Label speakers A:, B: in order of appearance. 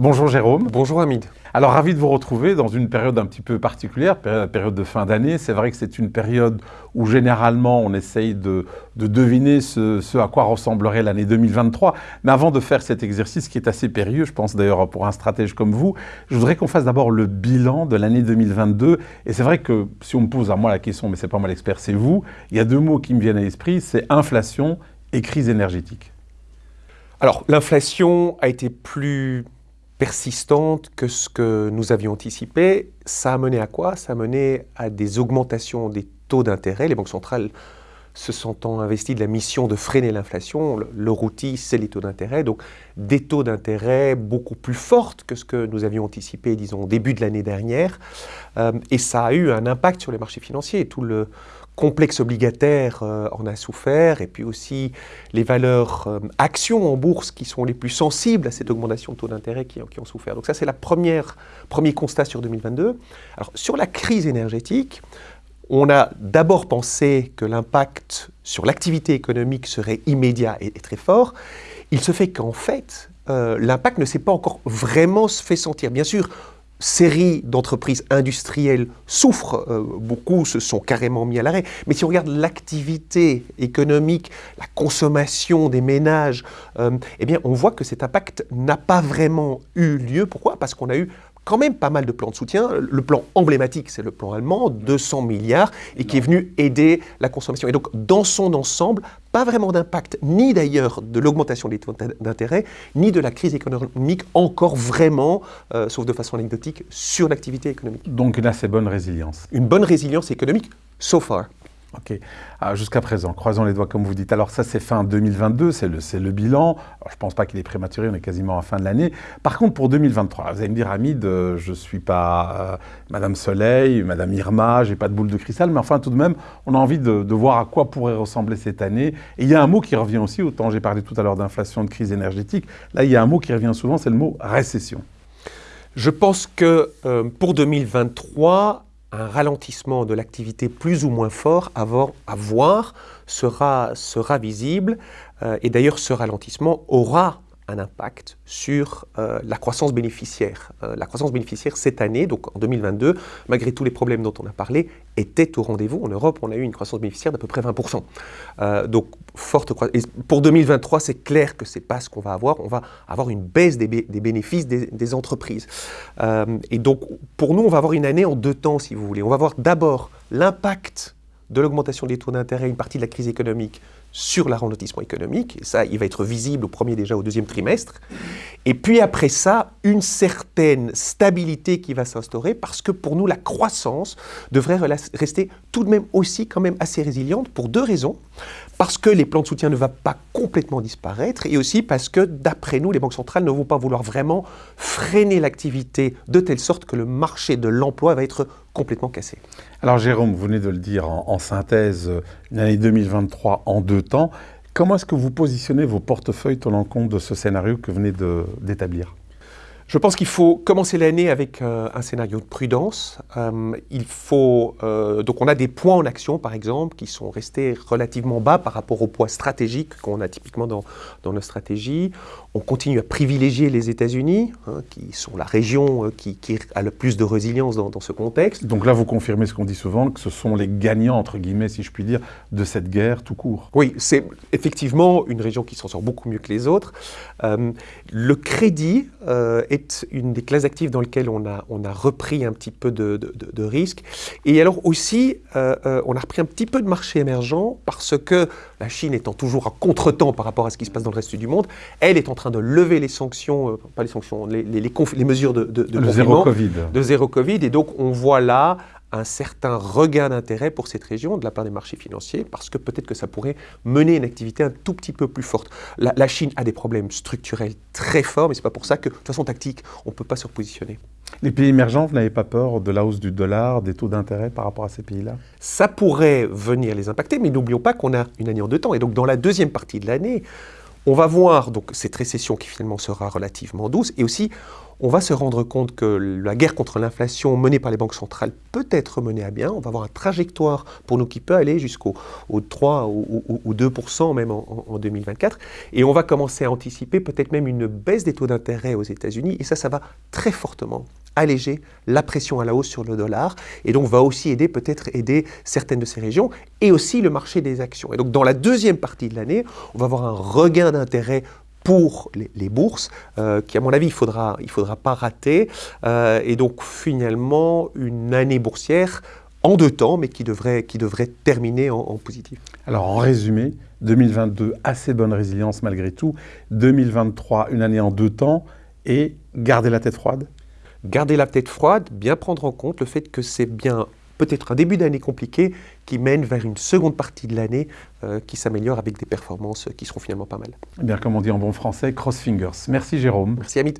A: Bonjour Jérôme.
B: Bonjour Hamid.
A: Alors ravi de vous retrouver dans une période un petit peu particulière, la période de fin d'année. C'est vrai que c'est une période où généralement on essaye de, deviner ce, à quoi ressemblerait l'année 2023. Mais avant de faire cet exercice qui est assez périlleux, je pense d'ailleurs pour un stratège comme vous, je voudrais qu'on fasse d'abord le bilan de l'année 2022. Et c'est vrai que si on me pose à moi la question, mais c'est pas moi l'expert, c'est vous, il y a deux mots qui me viennent à l'esprit, c'est inflation et crise énergétique.
B: Alors l'inflation a été plus persistante que ce que nous avions anticipé. Ça a mené à quoi? Ça a mené à des augmentations des taux d'intérêt. Les banques centrales se sentant investies de la mission de freiner l'inflation, leur outil, c'est les taux d'intérêt. Donc des taux d'intérêt beaucoup plus fortes que ce que nous avions anticipé, disons, au début de l'année dernière. Euh, et ça a eu un impact sur les marchés financiers. Tout le complexe obligataire euh, en a souffert, et puis aussi les valeurs euh, actions en bourse qui sont les plus sensibles à cette augmentation de taux d'intérêt qui, qui, ont souffert. Donc ça, c'est le premier constat sur 2022. Alors, sur la crise énergétique, on a d'abord pensé que l'impact sur l'activité économique serait immédiat et, très fort. Il se fait qu'en fait, euh, l'impact ne s'est pas encore vraiment fait sentir. Bien sûr, série d'entreprises industrielles souffrent euh, beaucoup, se sont carrément mis à l'arrêt. Mais si on regarde l'activité économique, la consommation des ménages, euh, eh bien, on voit que cet impact n'a pas vraiment eu lieu. Pourquoi? Parce qu'on a eu quand même pas mal de plans de soutien. Le plan emblématique, c'est le plan allemand, 200 milliards, et qui est venu aider la consommation. Et donc, dans son ensemble, pas vraiment d'impact, ni d'ailleurs de l'augmentation des taux d'intérêt, ni de la crise économique encore vraiment, euh, sauf de façon anecdotique, sur l'activité économique.
A: Donc une assez bonne résilience.
B: Une bonne résilience économique, so far.
A: Ok. Ah, jusqu'à présent, croisons les doigts comme vous dites. Alors ça, c'est fin 2022, c'est le, le, bilan. je ne pense pas qu'il est prématuré, on est quasiment à fin de l'année. Par contre, pour 2023, vous allez me dire, Hamid, euh, je ne suis pas euh, Madame Soleil, Madame Irma, j'ai pas de boule de cristal, mais enfin, tout de même, on a envie de, voir à quoi pourrait ressembler cette année. Et il y a un mot qui revient aussi, autant j'ai parlé tout à l'heure d'inflation, de crise énergétique. Là, il y a un mot qui revient souvent, c'est le mot récession.
B: Je pense que euh, pour 2023, un ralentissement de l'activité plus ou moins fort à voir, sera, sera visible. Euh, et d'ailleurs, ce ralentissement aura un impact sur euh, la croissance bénéficiaire. Euh, la croissance bénéficiaire cette année, donc en 2022, malgré tous les problèmes dont on a parlé, était au rendez-vous. En Europe, on a eu une croissance bénéficiaire d'à peu près 20%. Euh, donc, forte croissance. pour 2023, c'est clair que ce n'est pas ce qu'on va avoir. On va avoir une baisse des, bénéfices des, entreprises. et donc, pour nous, on va avoir une année en deux temps, si vous voulez. On va avoir d'abord l'impact de l'augmentation des taux d'intérêt, une partie de la crise économique sur le ralentissement économique. Et ça, il va être visible au premier déjà au deuxième trimestre. Et puis après ça, une certaine stabilité qui va s'instaurer parce que pour nous, la croissance devrait rester tout de même aussi quand même assez résiliente pour deux raisons. Parce que les plans de soutien ne vont pas complètement disparaître et aussi parce que d'après nous, les banques centrales ne vont pas vouloir vraiment freiner l'activité de telle sorte que le marché de l'emploi va être complètement cassé.
A: Alors Jérôme, vous venez de le dire en, synthèse, une année 2023 en deux temps. Comment est-ce que vous positionnez vos portefeuilles tenant compte de ce scénario que vous venez d'établir?
B: Je pense qu'il faut commencer l'année avec euh, un scénario de prudence. Euh, il faut, euh, donc on a des points en action, par exemple, qui sont restés relativement bas par rapport au poids stratégique qu'on a typiquement dans, dans nos stratégies. On continue à privilégier les États-Unis, hein, qui sont la région qui, a le plus de résilience dans, dans, ce contexte.
A: Donc là, vous confirmez ce qu'on dit souvent, que ce sont les gagnants, entre guillemets, si je puis dire, de cette guerre tout court.
B: Oui, c'est effectivement une région qui s'en sort beaucoup mieux que les autres. le crédit est une des classes actives dans lesquelles on a, on a repris un petit peu de, de, risque. Et alors aussi, euh, euh, on a repris un petit peu de marché émergent parce que la Chine étant toujours à contre-temps par rapport à ce qui se passe dans le reste du monde, elle est en train de lever les sanctions, euh, pas les sanctions, les, les, les, mesures de, de,
A: de zéro Covid.
B: De zéro Covid. Et donc, on voit là un certain regain d'intérêt pour cette région de la part des marchés financiers, parce que peut-être que ça pourrait mener une activité un tout petit peu plus forte. La, Chine a des problèmes structurels très forts, mais ce n'est pas pour ça que, de toute façon tactique, on ne peut pas se repositionner.
A: Les pays émergents, vous n'avez pas peur de la hausse du dollar, des taux d'intérêt par rapport à ces pays-là?
B: Ça pourrait venir les impacter, mais n'oublions pas qu'on a une année en deux temps. Et donc dans la deuxième partie de l'année, On va voir donc cette récession qui finalement sera relativement douce et aussi on va se rendre compte que la guerre contre l'inflation menée par les banques centrales peut être menée à bien. On va avoir une trajectoire pour nous qui peut aller jusqu'au 3 ou, 2% même en, en, 2024. Et on va commencer à anticiper peut-être même une baisse des taux d'intérêt aux États-Unis. Et ça, ça va très fortement alléger la pression à la hausse sur le dollar. Et donc va aussi aider peut-être aider certaines de ces régions et aussi le marché des actions. Et donc dans la deuxième partie de l'année, on va avoir un regain d'intérêt pour les, bourses, euh, qui à mon avis il faudra, il faudra pas rater, euh, et donc finalement une année boursière en deux temps, mais qui devrait, qui devrait terminer en, en positif.
A: Alors en résumé, 2022, assez bonne résilience malgré tout, 2023, une année en deux temps, et garder la tête froide
B: garder la tête froide, bien prendre en compte le fait que c'est bien peut-être un début d'année compliqué qui mène vers une seconde partie de l'année euh, qui s'améliore avec des performances qui seront finalement pas mal.
A: Eh bien, comme on dit en bon français, cross fingers. Merci Jérôme.
B: Merci Amit.